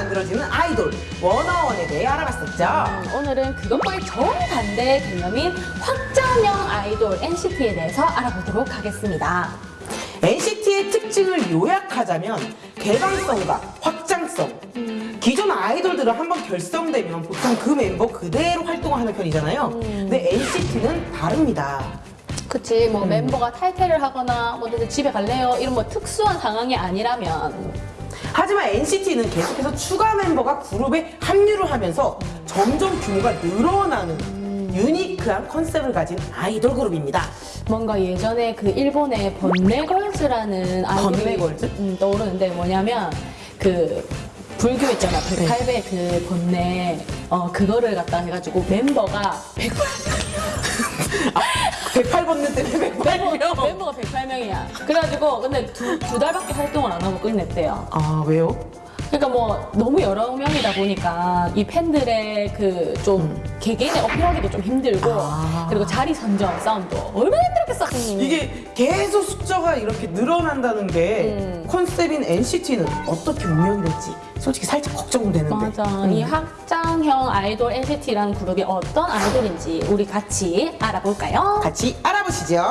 만들어지는 아이돌 워너원에 대해 알아봤었죠. 음, 오늘은 그것과의 정반대 개념인 확장형 아이돌 NCT에 대해서 알아보도록 하겠습니다. NCT의 특징을 요약하자면 개방성과 확장성. 기존 아이돌들은 한번 결성되면 보통 그 멤버 그대로 활동을 하는 편이잖아요. 근데 NCT는 다릅니다. 그치, 음. 뭐 멤버가 탈퇴를 하거나 뭐 집에 갈래요 이런 뭐 특수한 상황이 아니라면 하지만 NCT는 계속해서 추가 멤버가 그룹에 합류를 하면서 점점 규모가 늘어나는 유니크한 컨셉을 가진 아이돌 그룹입니다. 뭔가 예전에 그 일본의 번뇌걸즈라는 아이돌이 번뇌걸즈? 음, 떠오르는데 뭐냐면 그 불교 있잖아 108배 그 번뇌 어 그거를 갖다 해가지고 멤버가 100, 108번 때문에 108명. 멤버가 108명이야 그래가지고 근데 두, 두 달밖에 활동을 안 하고 끝냈대요 아 왜요? 그러니까 뭐 너무 여러 명이다 보니까 이 팬들의 그좀 개개인의 어필하기도 좀 힘들고 아. 그리고 자리 선정 싸움도 얼마나 힘들었겠어 이게 계속 숫자가 이렇게 늘어난다는 게 음. 컨셉인 NCT는 어떻게 운영이 될지 솔직히 살짝 걱정되는데. 맞아. 음. 이 확장형 아이돌 NCT라는 그룹이 어떤 아이돌인지 우리 같이 알아볼까요? 같이 알아보시죠.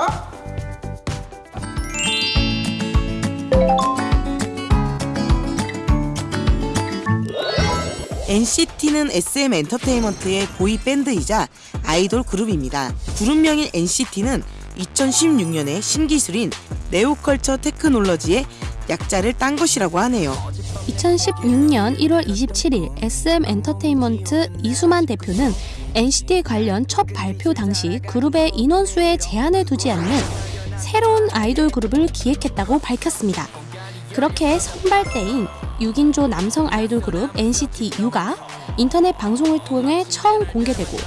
NCT는 SM 엔터테인먼트의 보이 밴드이자 아이돌 그룹입니다. 그룹명인 NCT는 2016년에 신기술인 네오컬처 테크놀로지의 약자를 딴 것이라고 하네요. 2016년 1월 27일 SM 엔터테인먼트 이수만 대표는 NCT 관련 첫 발표 당시 그룹의 인원수에 제한을 두지 않는 새로운 아이돌 그룹을 기획했다고 밝혔습니다. 그렇게 선발대인 6인조 남성 아이돌 그룹 NCT U가 인터넷 방송을 통해 처음 공개되고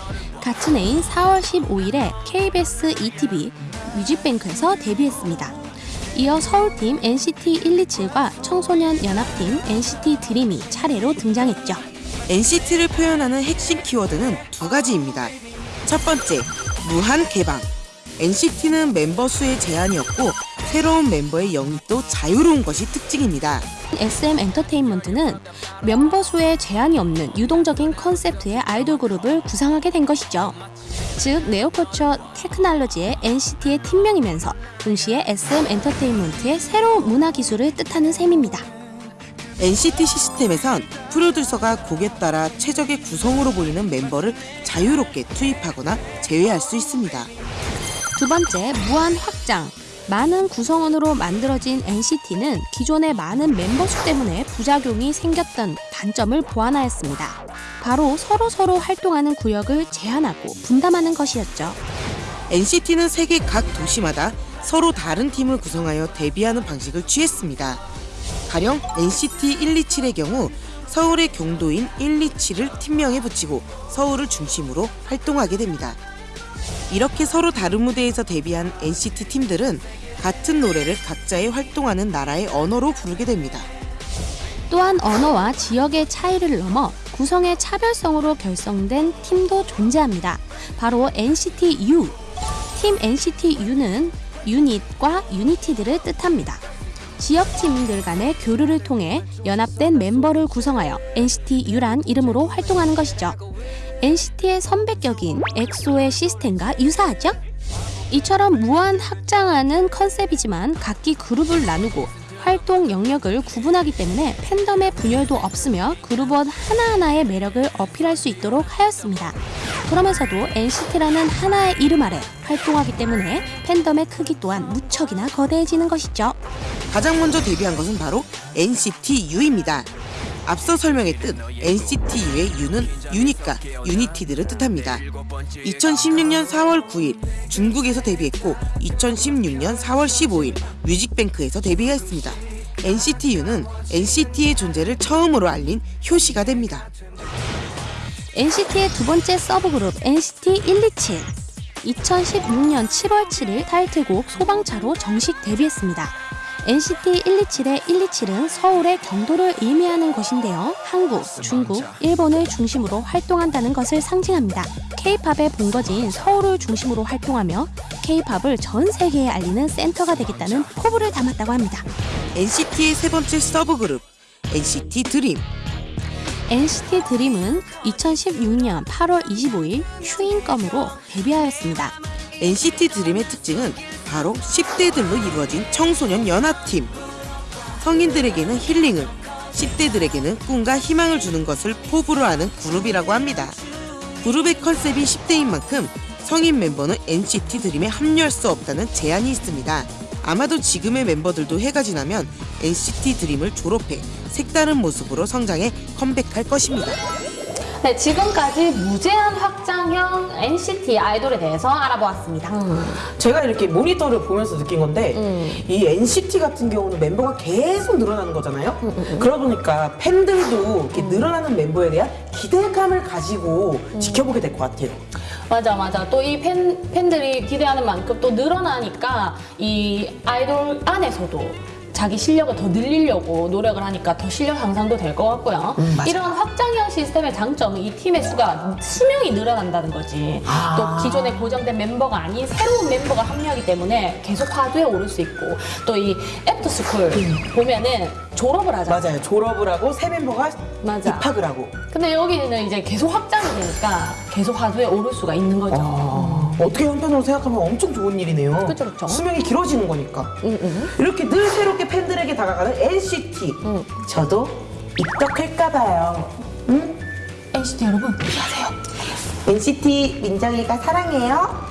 같은 해인 4월 15일에 KBS ETV 뮤직뱅크에서 데뷔했습니다. 이어 서울팀 NCT 127과 청소년 연합팀 NCT 드림이 차례로 등장했죠. NCT를 표현하는 핵심 키워드는 두 가지입니다. 첫 번째, 무한 개방. NCT는 멤버 수에 제한이 없고 새로운 멤버의 영입도 자유로운 것이 특징입니다. SM 엔터테인먼트는 멤버 수에 제한이 없는 유동적인 컨셉트의 아이돌 그룹을 구상하게 된 것이죠. 즉 네오커처 테크놀로지의 NCT의 팀명이면서 동시에 SM 엔터테인먼트의 새로운 문화 기술을 뜻하는 셈입니다. NCT 시스템에선 프로듀서가 곡에 따라 최적의 구성으로 보이는 멤버를 자유롭게 투입하거나 제외할 수 있습니다. 두 번째, 무한 확장. 많은 구성원으로 만들어진 NCT는 기존의 많은 멤버 수 때문에 부작용이 생겼던 단점을 보완하였습니다. 바로 서로 서로 활동하는 구역을 제한하고 분담하는 것이었죠. NCT는 세계 각 도시마다 서로 다른 팀을 구성하여 데뷔하는 방식을 취했습니다. 가령 NCT 127의 경우 서울의 경도인 127을 팀명에 붙이고 서울을 중심으로 활동하게 됩니다. 이렇게 서로 다른 무대에서 데뷔한 NCT 팀들은 같은 노래를 각자의 활동하는 나라의 언어로 부르게 됩니다. 또한 언어와 지역의 차이를 넘어 구성의 차별성으로 결성된 팀도 존재합니다. 바로 NCT U. 팀 NCT U는 유닛과 유니티들을 뜻합니다. 지역 팀들 간의 교류를 통해 연합된 멤버를 구성하여 NCT U란 이름으로 활동하는 것이죠. NCT의 선배격인 엑소의 시스템과 유사하죠? 이처럼 무한 확장하는 컨셉이지만 각기 그룹을 나누고 활동 영역을 구분하기 때문에 팬덤의 분열도 없으며 그룹원 하나하나의 매력을 어필할 수 있도록 하였습니다. 그러면서도 NCT라는 하나의 이름 아래 활동하기 때문에 팬덤의 크기 또한 무척이나 거대해지는 것이죠. 가장 먼저 데뷔한 것은 바로 NCT U입니다. 앞서 설명했듯 NCT U의 U는 유닛과, united를 뜻합니다. 2016년 4월 9일 중국에서 데뷔했고 2016년 4월 15일 뮤직뱅크에서 데뷔했습니다. NCT U는 NCT의 존재를 처음으로 알린 효시가 됩니다. NCT의 두 번째 서브그룹 NCT 127. 2016년 7월 7일 타이틀곡 소방차로 정식 데뷔했습니다. NCT 127의 127은 서울의 경도를 의미하는 것인데요. 한국, 중국, 일본을 중심으로 활동한다는 것을 상징합니다. K-팝의 본거지인 서울을 중심으로 활동하며 K-팝을 전 세계에 알리는 센터가 되겠다는 포부를 담았다고 합니다. NCT의 세 번째 서브 그룹 NCT 드림 NCT 드림은 2016년 8월 25일 Chewing Gum으로 데뷔하였습니다. NCT 드림의 특징은 바로 10대들로 이루어진 청소년 연합팀. 성인들에게는 힐링을, 10대들에게는 꿈과 희망을 주는 것을 포부로 하는 그룹이라고 합니다. 그룹의 컨셉이 10대인 만큼 성인 멤버는 NCT 드림에 합류할 수 없다는 제한이 있습니다. 아마도 지금의 멤버들도 해가 지나면 NCT 드림을 졸업해 색다른 모습으로 성장해 컴백할 것입니다. 네, 지금까지 무제한 확장형 NCT 아이돌에 대해서 알아보았습니다. 제가 이렇게 모니터를 보면서 느낀 건데 음. 이 NCT 같은 경우는 멤버가 계속 늘어나는 거잖아요. 음, 그러다 보니까 팬들도 이렇게 늘어나는 멤버에 대한 기대감을 가지고 음. 지켜보게 될 것 같아요. 맞아, 맞아. 또이 팬, 팬들이 기대하는 만큼 또 늘어나니까 이 아이돌 안에서도 자기 실력을 더 늘리려고 노력을 하니까 더 실력 향상도 될 것 같고요. 음. 이런 확장형 시스템의 장점은 이 팀의 수가 수명이 늘어난다는 거지. 아. 또 기존에 고정된 멤버가 아닌 새로운 멤버가 합류하기 때문에 계속 화두에 오를 수 있고 또 이 애프터스쿨 보면은 졸업을 하잖아. 맞아요. 졸업을 하고 새 멤버가 맞아. 입학을 하고. 근데 여기는 이제 계속 확장이 되니까 계속 화두에 오를 수가 있는 거죠. 아, 어떻게 한편으로 생각하면 엄청 좋은 일이네요. 그쵸, 그쵸. 수명이 길어지는 거니까. 응, 응. 이렇게 늘 새롭게 팬들에게 다가가는 NCT. 응. 저도 입덕할까봐요. 응? NCT 여러분, 안녕하세요. NCT 민정이가 사랑해요.